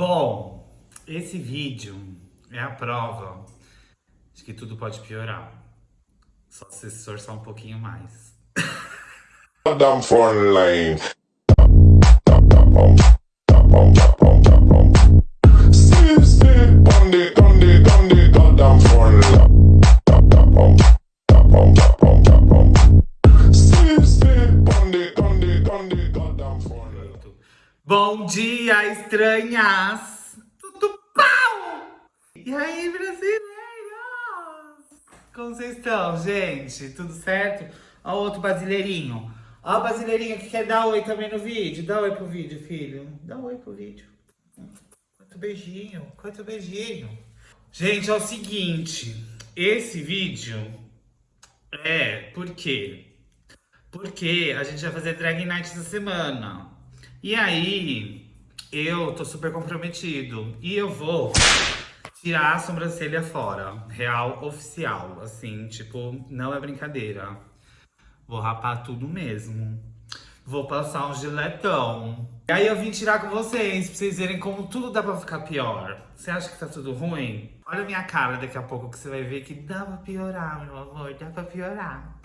Bom, esse vídeo é a prova de que tudo pode piorar. Só se esforçar um pouquinho mais. Front line. Bom dia, estranhas! Tudo pau! E aí, brasileiros? Como vocês estão, gente? Tudo certo? Ó outro brasileirinho. Ó o brasileirinho que quer dar oi também no vídeo. Dá oi pro vídeo, filho. Dá oi pro vídeo. Quanto beijinho, quanto beijinho. Gente, é o seguinte. Esse vídeo é por quê? Porque a gente vai fazer drag night essa semana. E aí, eu tô super comprometido. E eu vou tirar a sobrancelha fora. Real, oficial. Assim, tipo, não é brincadeira. Vou rapar tudo mesmo. Vou passar um giletão. E aí eu vim tirar com vocês, pra vocês verem como tudo dá pra ficar pior. Você acha que tá tudo ruim? Olha a minha cara daqui a pouco que você vai ver que dá pra piorar, meu amor. Dá pra piorar.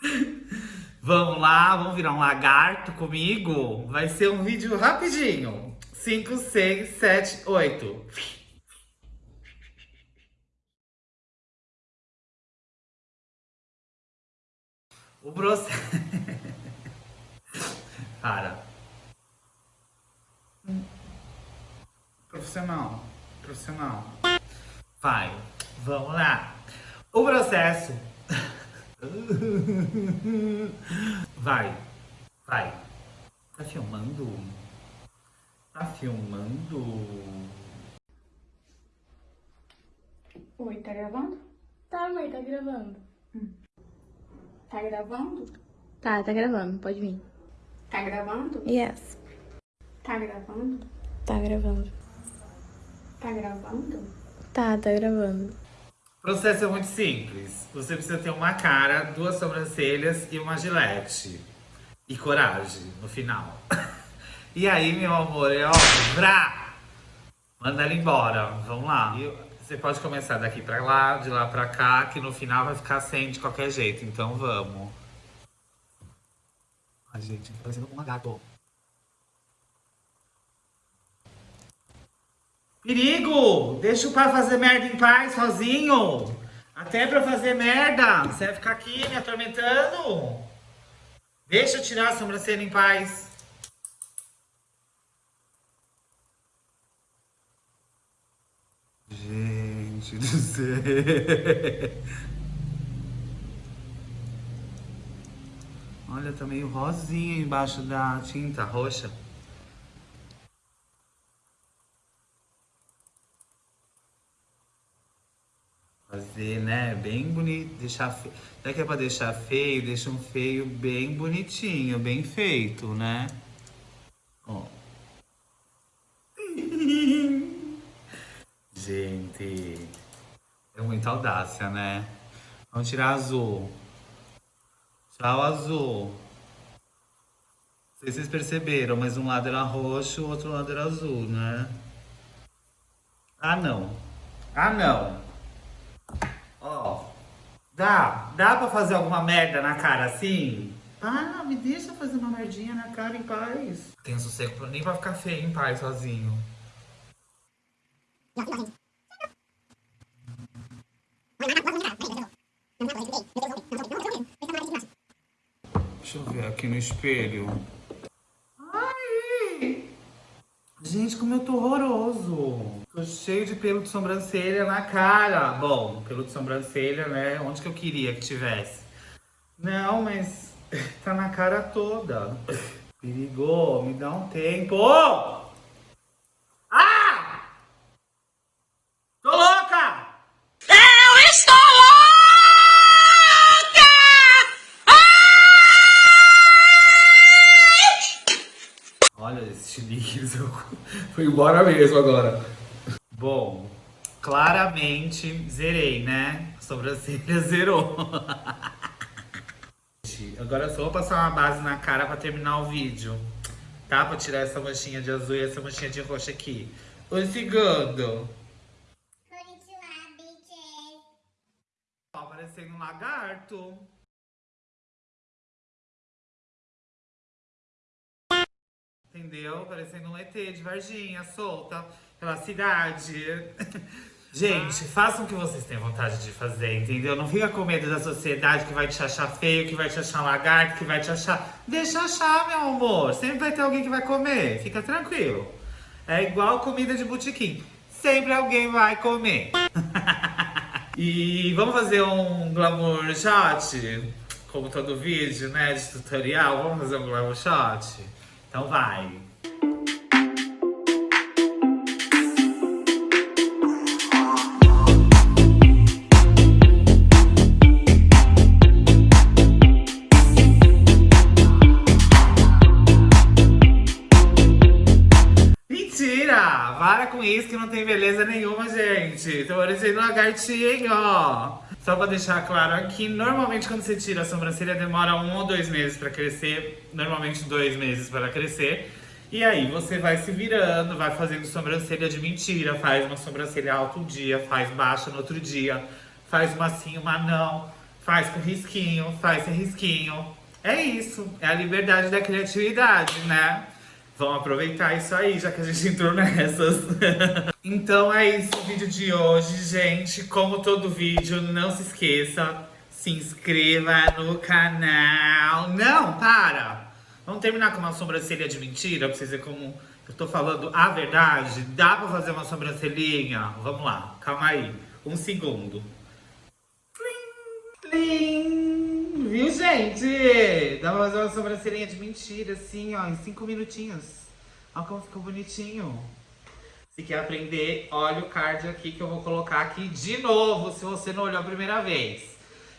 Vamos lá, vamos virar um lagarto comigo? Vai ser um vídeo rapidinho. 5, 6, 7, 8. O processo... Para. Profissional. Profissional. Vai. Vamos lá. O processo... Vai. Vai. Tá filmando? Tá filmando? Oi, tá gravando? Tá, mãe, tá gravando. Tá gravando? Tá, tá gravando, pode vir. Tá gravando? Yes. Tá gravando? Tá gravando. Tá gravando? Tá, tá gravando. O processo é muito simples. Você precisa ter uma cara, duas sobrancelhas e uma gilete. E coragem no final. E aí, meu amor, é ó, vrá! Manda ela embora. Vamos lá. E você pode começar daqui pra lá, de lá pra cá, que no final vai ficar sem de qualquer jeito. Então vamos. Ai, gente, parecendo um lagarto. Perigo! Deixa o pai fazer merda em paz sozinho. Até pra fazer merda. Você vai ficar aqui me atormentando? Deixa eu tirar a sobrancelha em paz. Gente do céu. Olha, tá meio rosinha embaixo da tinta roxa. Fazer, né? Bem bonito. Deixar feio. Já que é pra deixar feio, deixa um feio bem bonitinho, bem feito, né? Ó. Gente, é muita audácia, né? Vamos tirar azul. Tchau, azul. Não sei se vocês perceberam, mas um lado era roxo, o outro lado era azul, né? Ah, não. Ah, não. Ó, dá, dá pra fazer alguma merda na cara assim? Ah, me deixa fazer uma merdinha na cara em paz. Tenho sossego pra- nem pra ficar feio em paz sozinho. Deixa eu ver aqui no espelho. Ai! Gente, como eu tô horroroso. Tô cheio de pelo de sobrancelha na cara. Bom, pelo de sobrancelha, né? Onde que eu queria que tivesse? Não, mas tá na cara toda. Perigou, me dá um tempo. Ah! Tô louca! Eu estou louca! Olha esse chilique, foi embora mesmo agora. Bom, claramente zerei, né? A sobrancelha zerou. Agora eu só vou passar uma base na cara pra terminar o vídeo. Tá? Pra tirar essa manchinha de azul e essa manchinha de roxo aqui. Oi, segundo. Tá parecendo um lagarto. Entendeu? Parecendo um ET de Varginha, solta pela cidade. Gente, façam o que vocês têm vontade de fazer, entendeu? Não fica com medo da sociedade que vai te achar feio, que vai te achar lagarto, que vai te achar... Deixa achar, meu amor. Sempre vai ter alguém que vai comer. Fica tranquilo. É igual comida de botequim. Sempre alguém vai comer. e vamos fazer um glamour shot? Como todo vídeo, né, de tutorial. Vamos fazer um glamour shot? Então vai. Para com isso que não tem beleza nenhuma, gente. Tô parecendo um lagartinho, ó. Só pra deixar claro aqui, normalmente quando você tira a sobrancelha demora um ou dois meses pra crescer. Normalmente dois meses para crescer. E aí você vai se virando, vai fazendo sobrancelha de mentira. Faz uma sobrancelha alta um dia, faz baixa no outro dia. Faz uma sim, uma não. Faz com risquinho, faz sem risquinho. É isso, é a liberdade da criatividade, né? Vamos aproveitar isso aí, já que a gente entrou nessas. então é isso o vídeo de hoje, gente. Como todo vídeo, não se esqueça, se inscreva no canal. Não, para! Vamos terminar com uma sobrancelha de mentira, pra vocês verem como eu tô falando a verdade. Dá pra fazer uma sobrancelhinha? Vamos lá, calma aí. Um segundo. Viu, gente? Dá pra fazer uma sobrancelhinha de mentira, assim, ó, em cinco minutinhos. Olha como ficou bonitinho. Se quer aprender, olha o card aqui que eu vou colocar aqui de novo, se você não olhou a primeira vez.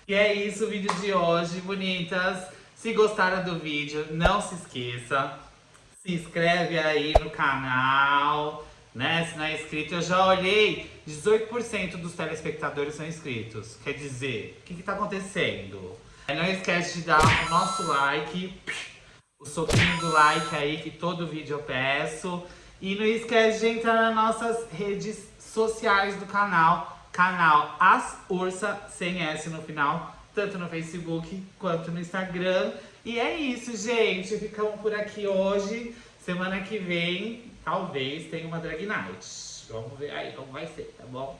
E é isso o vídeo de hoje, bonitas. Se gostaram do vídeo, não se esqueça. Se inscreve aí no canal, né? Se não é inscrito, eu já olhei, 18% dos telespectadores são inscritos. Quer dizer, o que que tá acontecendo? Não esquece de dar o nosso like, o soquinho do like aí, que todo vídeo eu peço. E não esquece de entrar nas nossas redes sociais do canal, canal As Ursa, sem S no final, tanto no Facebook quanto no Instagram. E é isso, gente. Ficamos por aqui hoje. Semana que vem, talvez, tenha uma Drag Night. Vamos ver aí como vai ser, tá bom?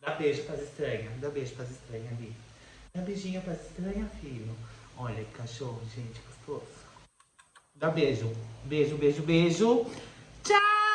Dá beijo pras estranhas. Dá beijo pras estranhas ali. Dá beijinho pras estranhas, filho. Olha que cachorro, gente, gostoso. Dá beijo. Beijo, beijo, beijo. Tchau!